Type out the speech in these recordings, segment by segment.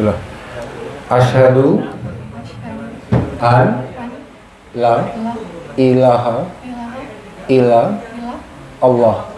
Bismillah. Asyhadu an la ilaha illa Allah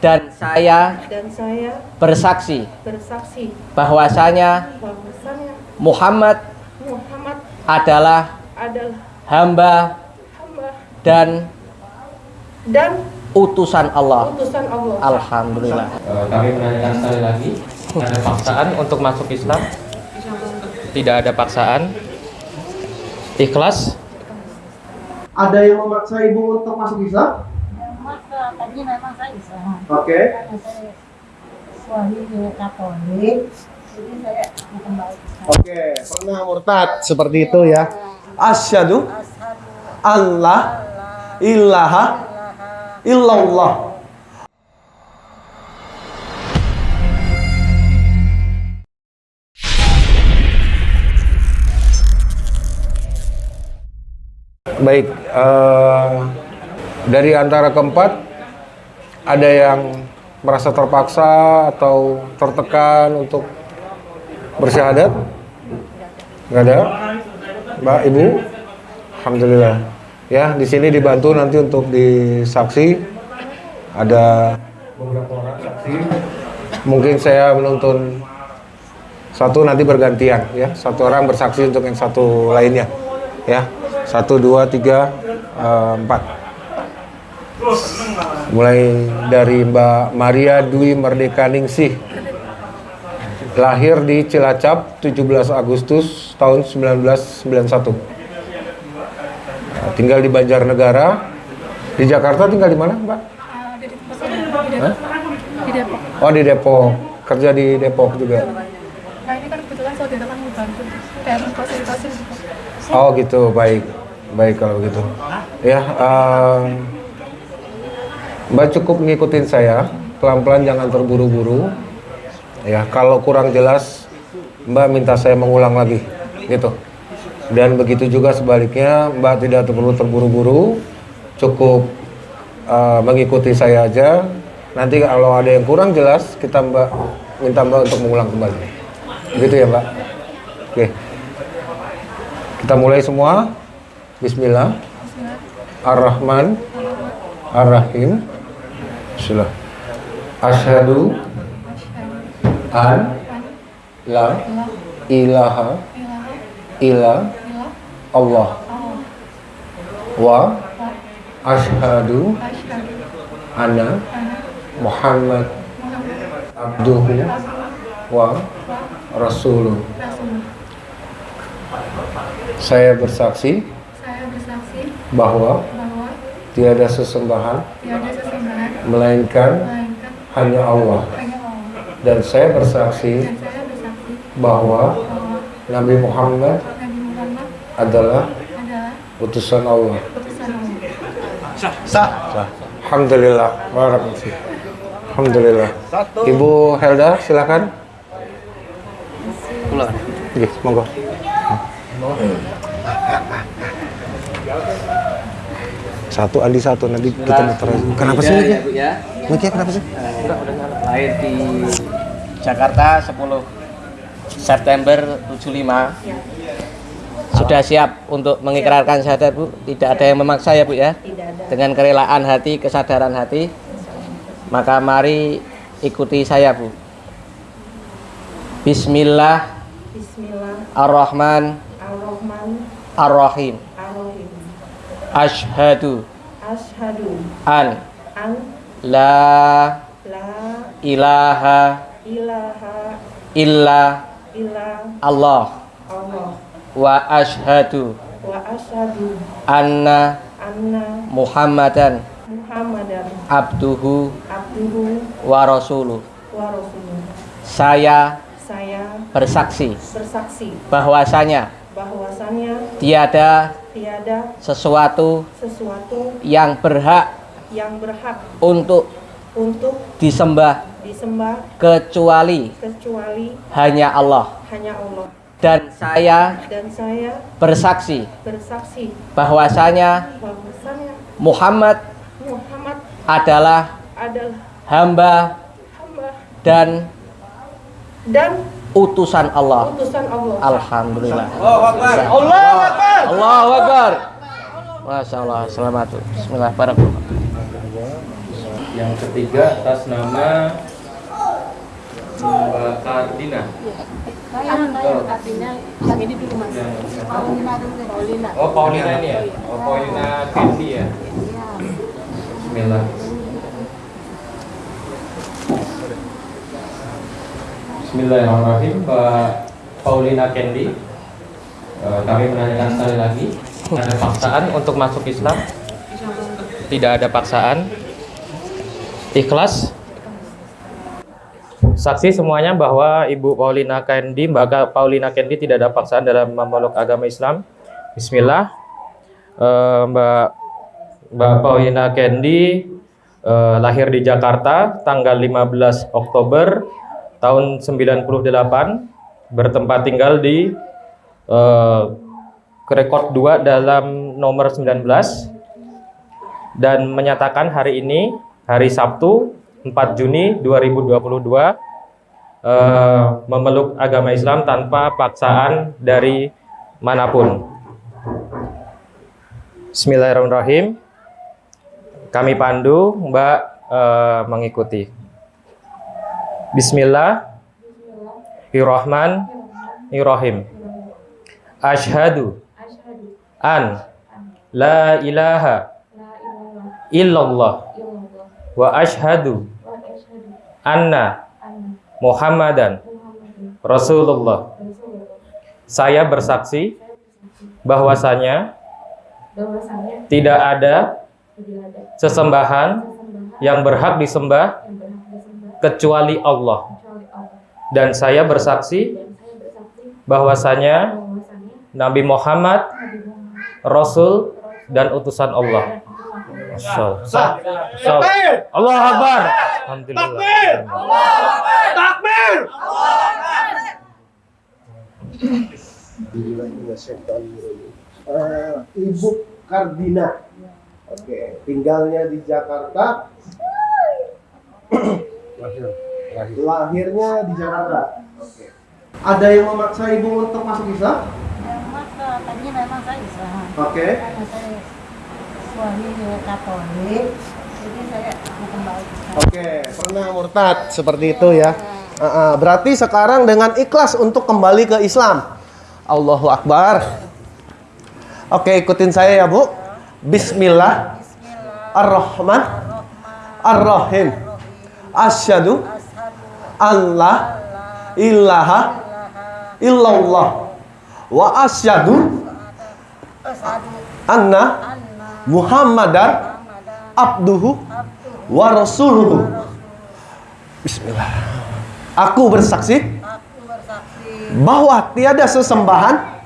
dan saya dan saya bersaksi bersaksi bahwasanya bahwasanya Muhammad Muhammad adalah adalah hamba hamba dan dan utusan Allah. utusan Allah. Alhamdulillah. Eh, kami menanyakan sekali lagi ada paksaan untuk masuk Islam tidak ada paksaan ikhlas Ada yang memaksa ibu untuk masuk Islam? Masa tadi memang saya Islam. Oke. Karena saya suami Katolik, jadi saya mau kembali Islam. Oke, pernah murtad seperti itu ya. Asyhadu Allah ilaha illallah. Baik, eh, dari antara keempat ada yang merasa terpaksa atau tertekan untuk bersyahadat? Nggak ada? Mbak, Ibu? Alhamdulillah. Ya, di sini dibantu nanti untuk disaksi. Ada beberapa orang saksi. Mungkin saya menuntun satu nanti bergantian ya. Satu orang bersaksi untuk yang satu lainnya. Ya, satu, dua, tiga, eh, empat. Mulai dari Mbak Maria Dwi Merdeka Ningsih. Lahir di Cilacap 17 Agustus tahun 1991. Nah, tinggal di Banjarnegara. Di Jakarta tinggal di mana, Mbak? Hah? di Depok. Oh, di Depok. Kerja di Depok juga. Nah ini kan kebetulan saudara kan membantu kayak memfasilitasi gitu. Oh, gitu. Baik. Baik kalau begitu. Ya, em, Mbak cukup ngikutin saya. Pelan-pelan jangan terburu-buru. Ya, kalau kurang jelas Mbak minta saya mengulang lagi. Gitu. Dan begitu juga sebaliknya, Mbak tidak perlu terburu-buru. Cukup eh, mengikuti saya aja. Nanti kalau ada yang kurang jelas, kita Mbak minta Mbak untuk mengulang kembali. Gitu ya, Mbak. Oke. Kita mulai semua. Bismillah. Ar-Rahman. Ar-Rahim. Bismillah. Asyhadu an la ilaha illa Allah wa asyhadu anna Muhammad abduhu wa rasuluh. Saya bersaksi Saya bersaksi bahwa bahwa tiada sesembahan tiada sesembahan melainkan melainkan hanya Allah hanya Allah. dan saya bersaksi Dan saya bersaksi bahwa bahwa Nabi Muhammad Nabi Muhammad adalah adalah utusan Allah. utusan Allah. Sah. Sah. Alhamdulillah. Barakallahu Alhamdulillah. Ibu Helda silakan. pulang Oke, monggo. Satu Andi satu nanti kita muter. Kenapa sih? Ya, Bu ya. Kenapa sih? Lahir di Jakarta 10 September 75. Sudah siap untuk mengikrarkan syahadat Bu? Tidak ada yang memaksa ya Bu ya? Dengan kerelaan hati, kesadaran hati. Maka mari ikuti saya Bu. Bismillah Bismillah ar-Rahman ar-Rahim. Ashhadu Asyhadu an an la la ilaha ilaha illa illa Allah Allah wa ashhadu wa asyhadu anna anna Muhammadan Muhammadan abduhu abduhu wa rasuluh. wa rasuluh. Saya Saya bersaksi bersaksi bahwasanya bahwasannya tiada tiada sesuatu sesuatu yang berhak yang berhak untuk untuk disembah disembah kecuali kecuali hanya Allah hanya Allah. dan saya Dan saya bersaksi bersaksi bahwasanya bahwasannya Muhammad Muhammad adalah adalah hamba hamba dan dan utusan Allah. utusan Allah. Alhamdulillah. Allah Akbar. Allah Akbar. Masya Allah. Selamat. Bismillah. Barakallah. Yang ketiga atas nama Mbak Kardina. Saya saya artinya yang ini dulu mas. Paulina dulu. Paulina. Oh Paulina ini ya? Oh Paulina Kendi ya? Iya. Bismillah. Bismillahirrahmanirrahim Mbak Paulina Kendi Eh, Kami menanyakan sekali lagi Ada paksaan untuk masuk Islam? Tidak ada paksaan Ikhlas Saksi semuanya bahwa Ibu Paulina Kendi, Mbak Paulina Kendi tidak ada paksaan dalam memeluk agama Islam. Bismillah. Eh, Mbak Mbak Paulina Kendi eh, lahir di Jakarta tanggal 15 Oktober tahun 98, bertempat tinggal di eh, rekod 2 dalam nomor 19 dan menyatakan hari ini hari Sabtu 4 Juni 2022 eh, memeluk agama Islam tanpa paksaan dari mana pun. Bismillahirrahmanirrahim. Kami pandu, Mbak eh, mengikuti. Bismillahirrahmanirrahim. Asyhadu an la ilaha la ilaha illallah wa asyhadu anna Muhammadan Rasulullah. Saya bersaksi bahwasanya tidak ada sesembahan yang berhak disembah kecuali Allah. Dan saya bersaksi bahwasanya Nabi Muhammad Rasul dan utusan Allah. Allah. Masya Allah. Masya Allah. Allah Akbar. Alhamdulillah. Eh, Ibu Kardina. Oke, tinggalnya di Jakarta. Lahirnya di Jakarta. Oke. Ada yang memaksa ibu untuk masuk Islam? Memang tadinya memang saya Islam. Oke. Karena saya suami Katolik. Jadi saya kembali. ke Islam. Oke, pernah murtad seperti itu ya. Ah, ah, berarti sekarang dengan ikhlas untuk kembali ke Islam. Allahu Akbar. Oke, ikutin saya ya, Bu. Bismillah. Ar-Rahman. Ar-Rahim. Asyhadu Allah ilaha illallah wa asyhadu anna Muhammadan abduhu wa rasuluhu. Bismillah. Aku bersaksi bahwa tiada sesembahan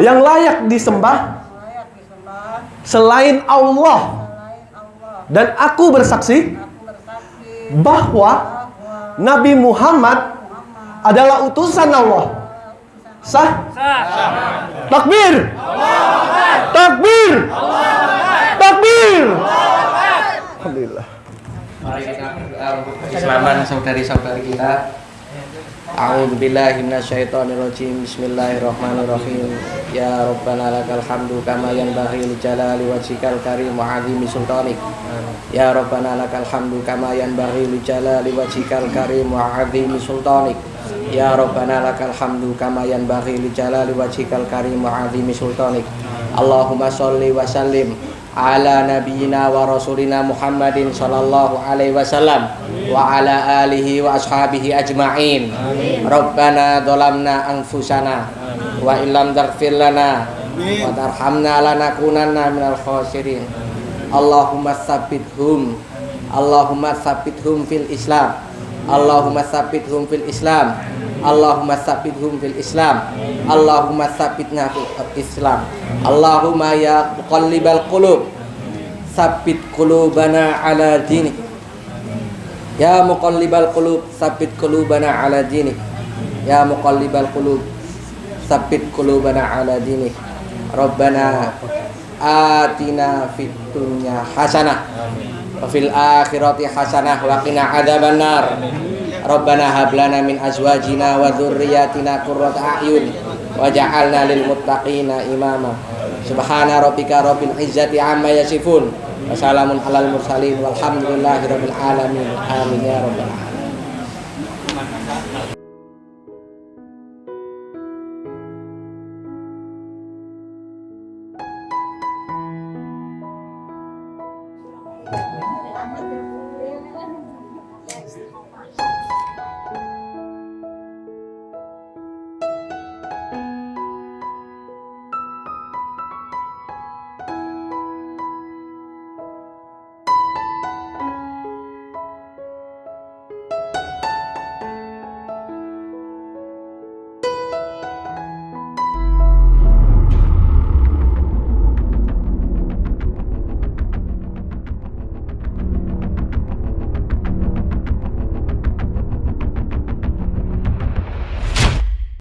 yang layak disembah selain Allah dan Aku bersaksi bahwa Nabi Muhammad adalah utusan Allah. Sah? Takbir. Takbir. Takbir. Alhamdulillah. Mari kita berdoa untuk keislaman saudari-saudari kita. A'udzubillahi minasyaitonirrajim. Bismillahirrahmanirrahim. Ya Rabbana lakal hamdu kama yanbaghi li jalali wajhikal karim wa 'azimi sultanik. Ya Rabbana lakal hamdu kama yanbaghi li jalali wajhikal karim wa 'azimi sultanik. Ya Rabbana lakal hamdu kama yanbaghi li jalali wajhikal karim wa 'azimi sultanik. Allahumma sholli wa sallim ala nabiyyina wa rasulina Muhammadin sallallahu alaihi wasallam wa ala alihi wa ashabihi ajma'in. Rabbana dhalamna anfusana wa illam taghfir lana wa tarhamna lanakunanna minal khasirin. Allahumma tsabbithum Allahumma tsabbithum fil Islam. Allahumma tsabbithum fil Islam. Allahumma tsabbithum fil Islam. Allahumma tsabbitna fil Islam. Allahumma ya muqallibal qulub. Sabbit qulubana ala dinik. Ya muqallibal qulub Sabbit qulubana ala dinik. Ya muqallibal qulub Sabbit qulubana ala dinik. Rabbana Atina fid dunya hasanah Wa fil akhirati hasanah Wa qina adhaban nar Rabbana hablana min azwajina wa dhurriyatina qurrata a'yun waj'alna lil muttaqina imama. Subhana rabbika rabbil izzati amma yasifun. Wassalamun alal mursalin walhamdulillahi rabbil alamin. Amin ya rabbal alamin. Thank you.